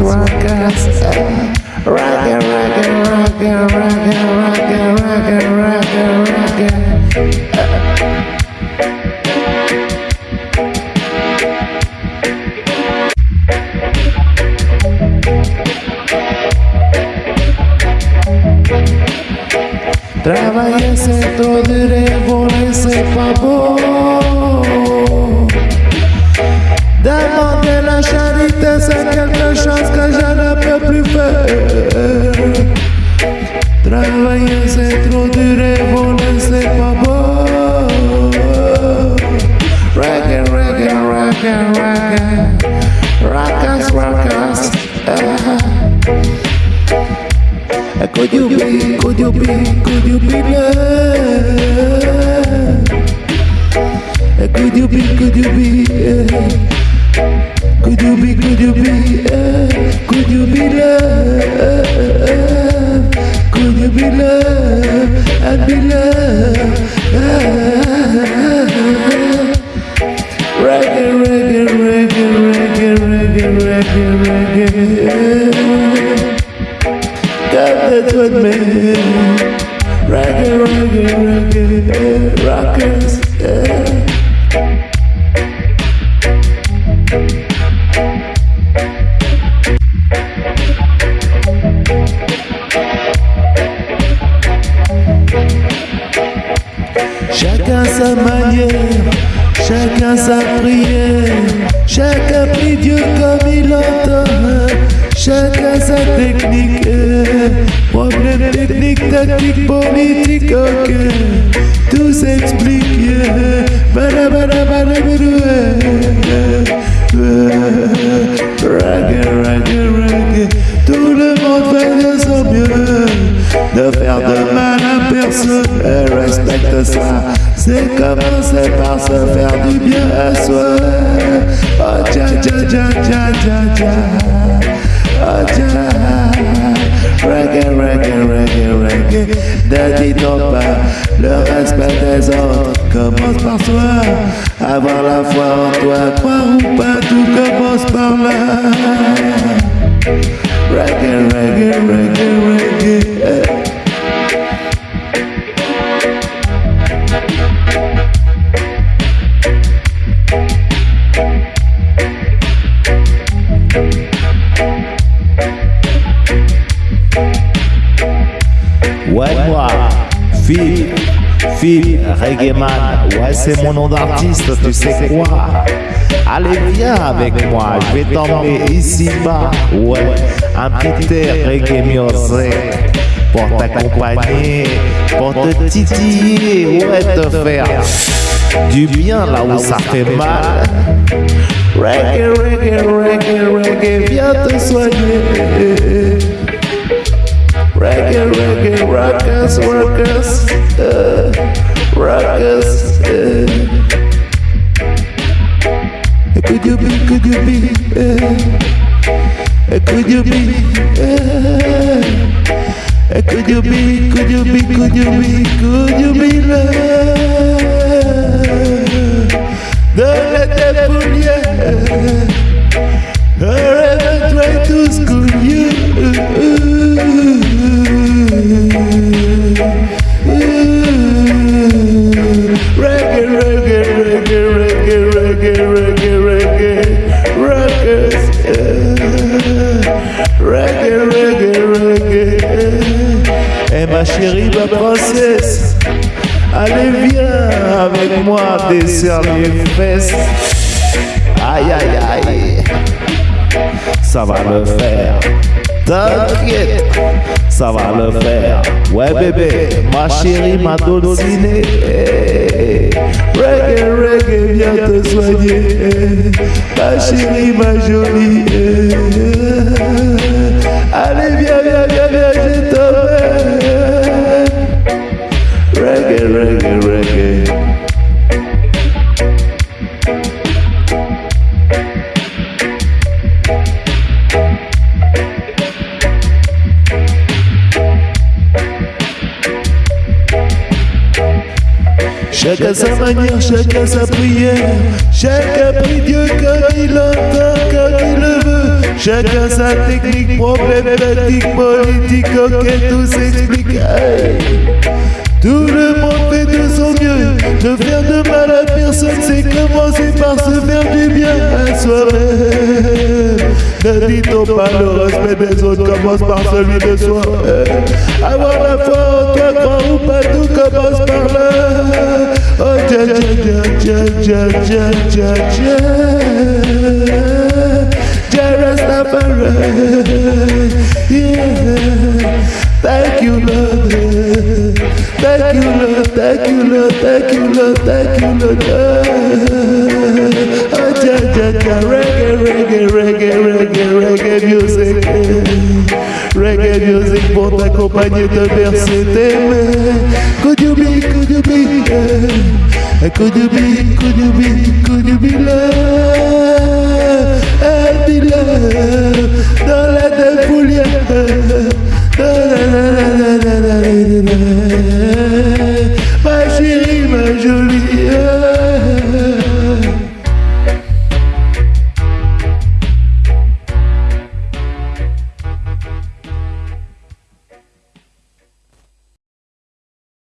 rockers, rockers, uh, rocker, rocker, rocker, rocker, rocker, rocker, rocker, rocker. Uh. Rockers, rockers. Ah. Could you be, could you be, could you be love? Chacun sa manière, chacun sa prière, chacun prie Dieu comme il entend, chacun sa technique, problème technique, tactique, politique, ok, tout s'explique, yeah. Bada, bada, bada, Reggae, reggae, reggae, tout le monde fait de son mieux, de faire de mal à personne, respecte ça. C'est commencer par se faire du bien à soi. Oh, tcha, tcha, tcha, tcha. Ne pas le respect des autres commence par soi. Avoir la foi en toi, croire ou pas, tout commence par là. Reggae, reggae, reggae, reggae. Phil, Phil, Reggae Man, ouais, c'est mon nom d'artiste, tu sais quoi? Allez, viens avec moi, je vais t'emmener ici-bas, ouais, un petit air Reggae Music pour t'accompagner, pour te titiller, ouais, te faire du bien là où ça fait mal. Reggae, reggae, reggae, reggae, viens te soigner. Reggae, reggae, rockers, rockers, uh, rockers. Uh. Could you be, could you be, uh, could you be, uh, could you be, could you be, could you be, could you be, could you be, could you be, could you be, could ma chérie, ma princesse, allez viens avec moi, desserre les fesses. Aïe, aïe, aïe, ça va le faire. T'inquiète, ça va le faire. Ouais bébé, ma chérie, ma dulcinée. Reggae, reggae, viens te soigner. Ma chérie, ma jolie. Allez, viens, Chacun sa manière, chacun sa prière. Chacun prie Dieu comme il entend, comme il le veut. Chacun sa technique, problématique, politique, ok, tout s'explique. Tout le monde fait de son mieux, ne faire de mal à personne, c'est commencer par se faire du bien à soi-même. Ne dit-on pas le respect des autres commence par celui de soi Avoir la foi en toi, croire ou pas, tout commence par là. Oh, tcha tcha tcha tcha tcha tcha tcha Rastafari, yeah. Thank you, Lord. Thank you, Lord. Thank you, Lord. Thank you, Lord. Thank you, Lord. Oh, ja, ja, ja. Reggae, reggae, reggae, reggae, reggae music. Reggae music pour t'accompagner, te bercer, t'aimer. Could you be, could you be, yeah? Could you be, could you be, could you be love? And be love. Dans la défoulière. Ma chérie, ma jolie